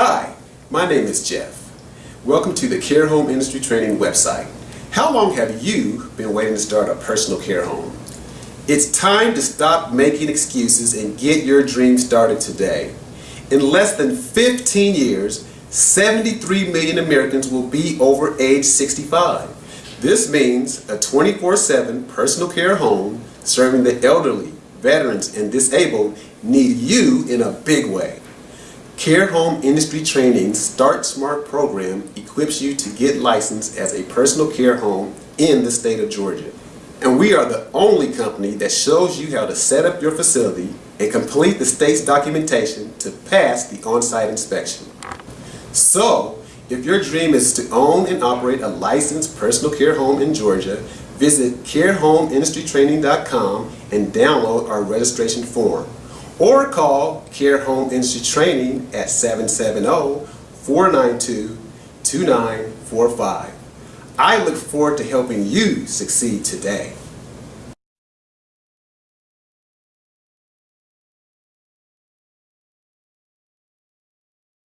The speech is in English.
Hi, my name is Jeff. Welcome to the Care Home Industry Training website. How long have you been waiting to start a personal care home? It's time to stop making excuses and get your dream started today. In less than 15 years, 73 million Americans will be over age 65. This means a 24-7 personal care home serving the elderly, veterans, and disabled need you in a big way. Care Home Industry Training Start Smart program equips you to get licensed as a personal care home in the state of Georgia. And we are the only company that shows you how to set up your facility and complete the state's documentation to pass the on-site inspection. So, if your dream is to own and operate a licensed personal care home in Georgia, visit carehomeindustrytraining.com and download our registration form. Or call Care Home Industry Training at 770-492-2945. I look forward to helping you succeed today.